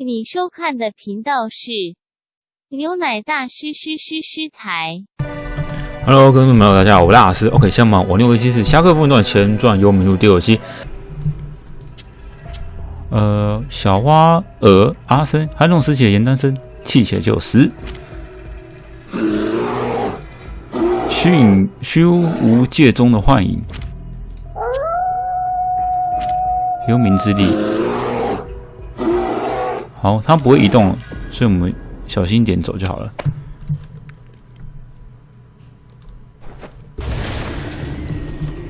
你收看的频道是牛奶大师师师师台。Hello，各位朋友，大家好，我是大师。OK，下面我六维机是《侠客风云传前传幽冥录》第二期。呃，小花儿阿生，寒冷时期的严丹生，气血就十。虚影虚无界中的幻影，幽冥之力。好，它不会移动，所以我们小心一点走就好了。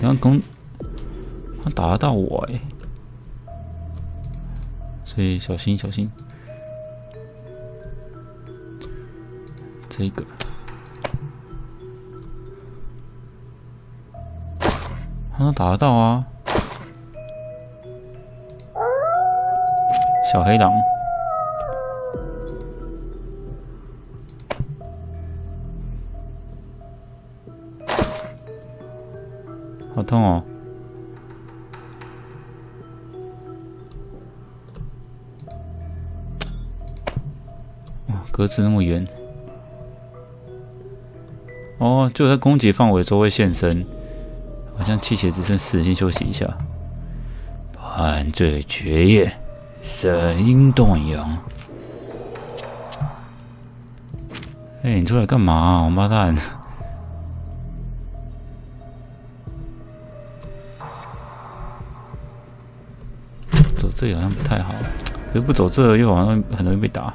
然后攻，他打得到我哎，所以小心小心。这个，他能打得到啊！小黑狼，好痛哦！哇，格子那么圆。哦，就在攻击范围周围现身，好像气血只剩四，先休息一下。犯罪绝业，声音断阳。哎、你出来干嘛、王八蛋！走这好像不太好，可是不走这又好像很容易被打。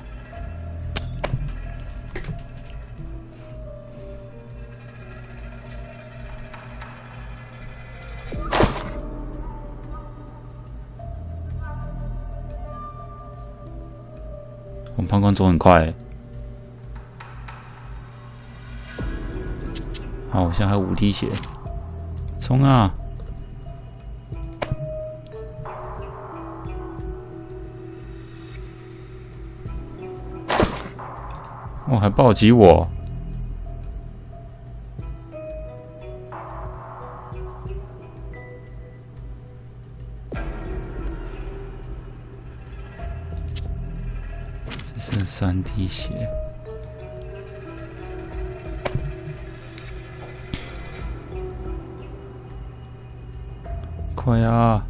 我们判官走很快，好，我现在还有五滴血，冲啊！哦，还暴击我！只剩三滴血。快啊！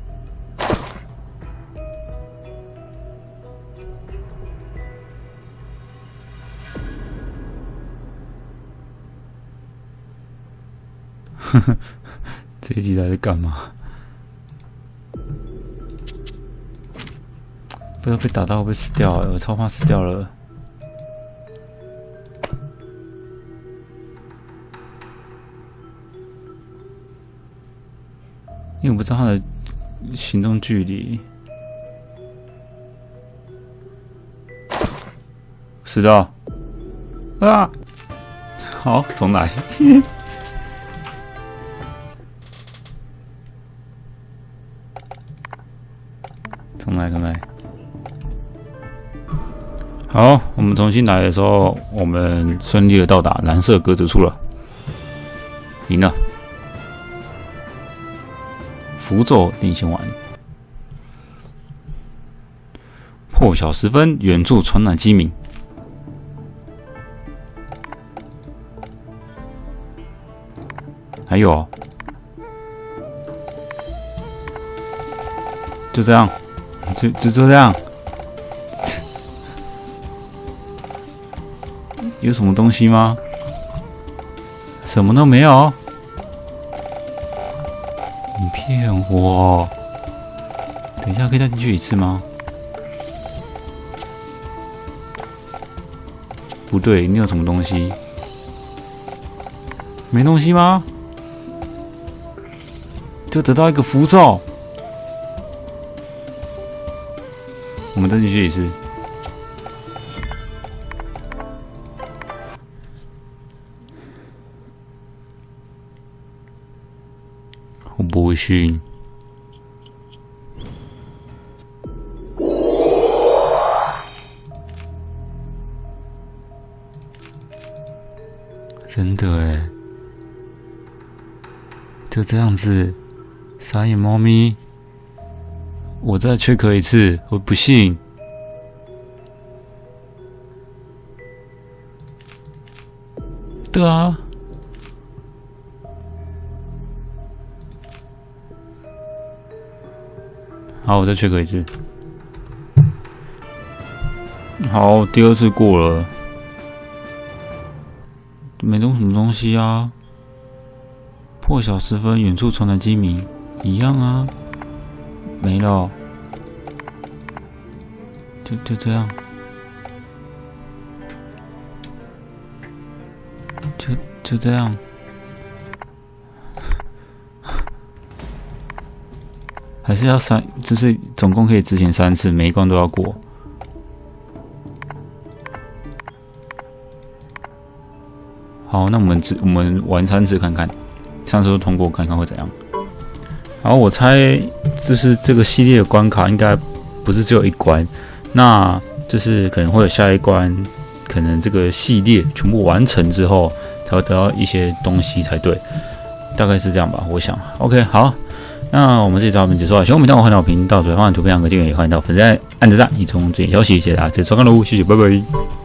这一集来是干嘛？不知道被打到会不会死掉、欸？我超怕死掉了。因为我不知道他的行动距离。死掉！啊！好，重来。来，重来。好，我们重新来的时候，我们顺利的到达蓝色格子处了，赢了。符咒定心丸，破晓时分，远处传来鸡鸣。还有，就这样，就就就这样。有什么东西吗？什么都没有。你骗我！等一下，可以再进去一次吗？不对，你有什么东西？没东西吗？就得到一个符咒。再进去一次。我不信。真的哎，就这样子，傻眼猫咪，我再缺壳一次，我不信。对啊。好，我再 check 一次。好，第二次过了，没动什么东西啊。破晓时分，远处传来鸡鸣，一样啊，没了，就就这样，就就这样。还是要三，就是总共可以执行三次，每一关都要过。好，那我们只我们玩三次看看，三次都通过看看会怎样。然后，我猜就是这个系列的关卡应该不是只有一关，那就是可能会有下一关，可能这个系列全部完成之后要得到一些东西才对，大概是这样吧，我想。OK，好。那我们这期照片结束了，喜欢我们欢迎到频道，最欢迎图片两个订阅，也欢迎到粉丝按赞，以充最新消息，谢谢大家，这次收看喽，谢谢，拜拜。